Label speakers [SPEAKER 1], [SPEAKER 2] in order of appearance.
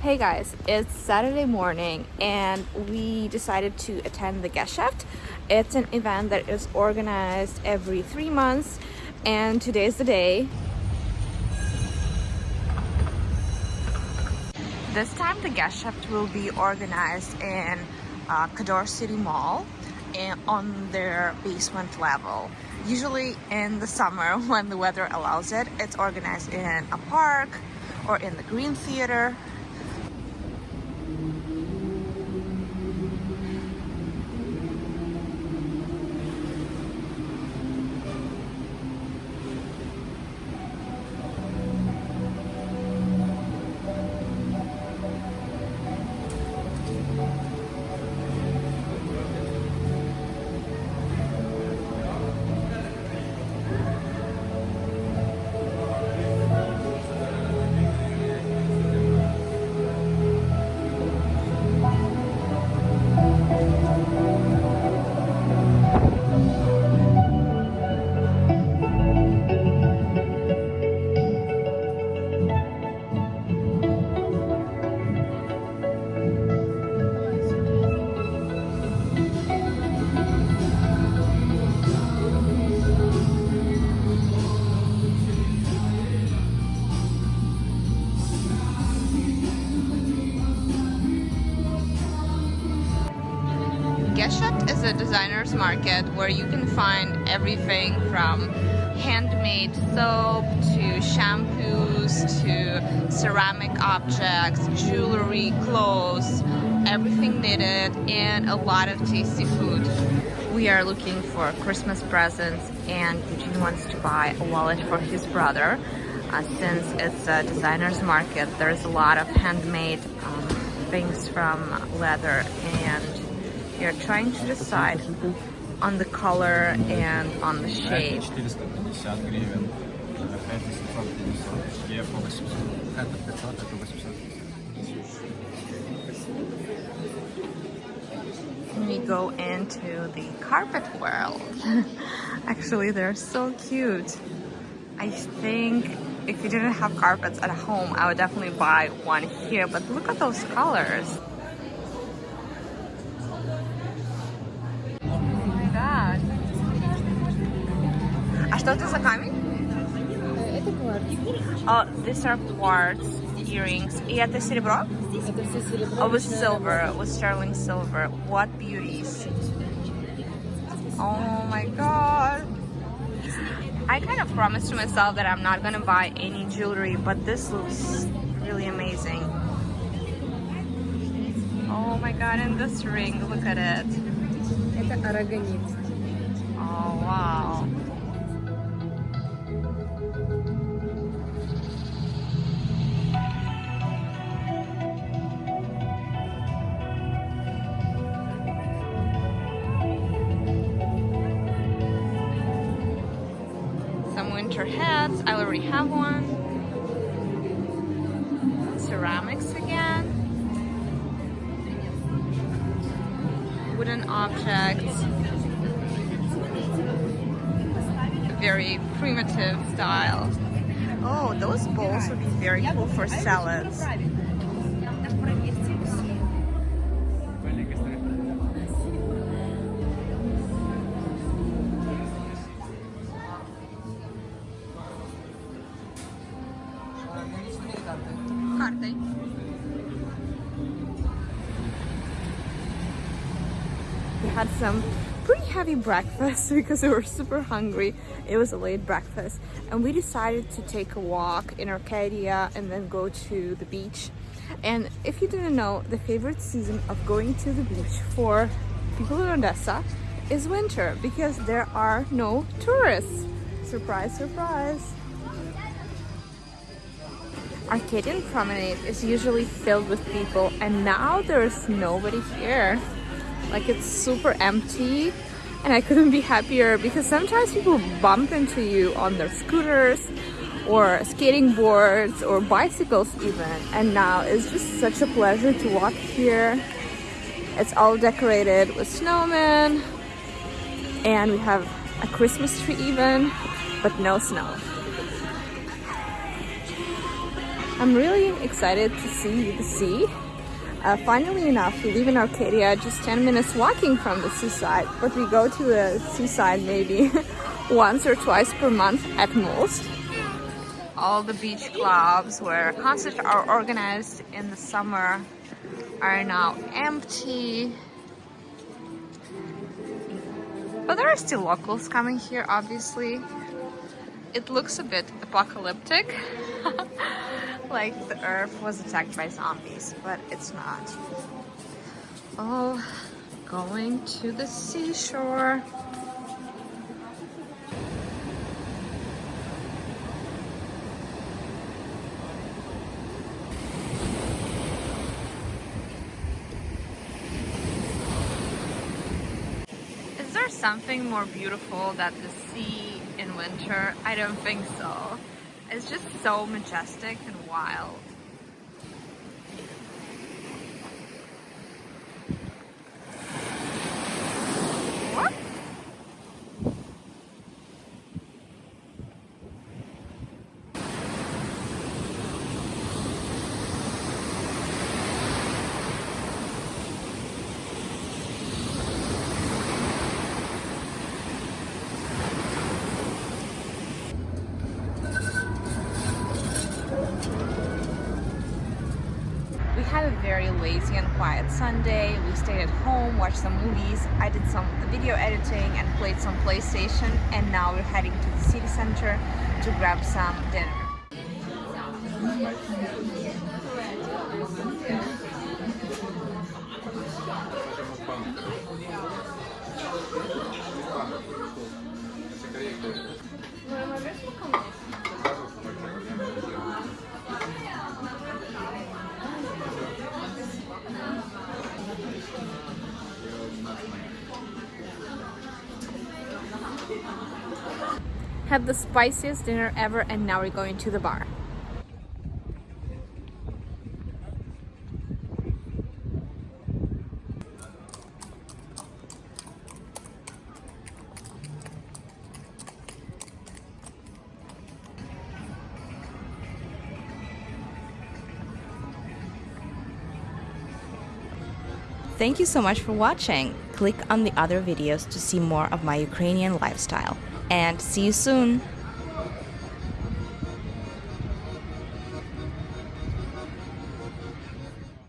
[SPEAKER 1] Hey guys, it's Saturday morning and we decided to attend the Geschäft. It's an event that is organized every three months and today's the day. This time the Geschäft will be organized in uh, Kadorr City Mall and on their basement level. Usually in the summer when the weather allows it, it's organized in a park or in the Green Theater Mm-hmm. Geschäft is a designer's market where you can find everything from handmade soap to shampoos to ceramic objects, jewelry, clothes, everything needed and a lot of tasty food. We are looking for Christmas presents and Eugene wants to buy a wallet for his brother. Uh, since it's a designer's market, there's a lot of handmade um, things from leather and you're trying to decide on the color and on the shape. We go into the carpet world. Actually, they're so cute. I think if you didn't have carpets at home, I would definitely buy one here. But look at those colors. Что это за камень?
[SPEAKER 2] Это кварц.
[SPEAKER 1] Oh, these are quartz earrings. И это серебро?
[SPEAKER 2] Это все серебро.
[SPEAKER 1] Oh, with silver, with sterling silver. What beauties. Oh my god. I kind of promised to myself that I'm not gonna buy any jewelry, but this looks really amazing. Oh my god, and this ring, look at it.
[SPEAKER 2] Это арагонит.
[SPEAKER 1] Oh wow. Winter hats. I already have one. Ceramics again. Wooden objects. Very primitive style. Oh, those bowls would be very cool for salads. Had some pretty heavy breakfast because we were super hungry. It was a late breakfast and we decided to take a walk in Arcadia and then go to the beach. And if you didn't know, the favorite season of going to the beach for people in Odessa is winter because there are no tourists. Surprise, surprise. Arcadian Promenade is usually filled with people and now there's nobody here. Like it's super empty and I couldn't be happier because sometimes people bump into you on their scooters or skating boards or bicycles even and now it's just such a pleasure to walk here. It's all decorated with snowmen and we have a Christmas tree even but no snow. I'm really excited to see the sea. Uh, finally enough, we live in Arcadia, just 10 minutes walking from the seaside, but we go to the seaside maybe once or twice per month at most. All the beach clubs where concerts are organized in the summer are now empty. But there are still locals coming here, obviously. It looks a bit apocalyptic. like the earth was attacked by zombies, but it's not. Oh, going to the seashore. Is there something more beautiful than the sea in winter? I don't think so. It's just so majestic and wild. What? We had a very lazy and Sunday. We stayed at home, watched some movies. I did some video editing and played some PlayStation. And now we're heading to the city center to grab some dinner. Had the spiciest dinner ever and now we're going to the bar.
[SPEAKER 3] Thank you so much for watching. Click on the other videos to see more of my Ukrainian lifestyle. And see you soon!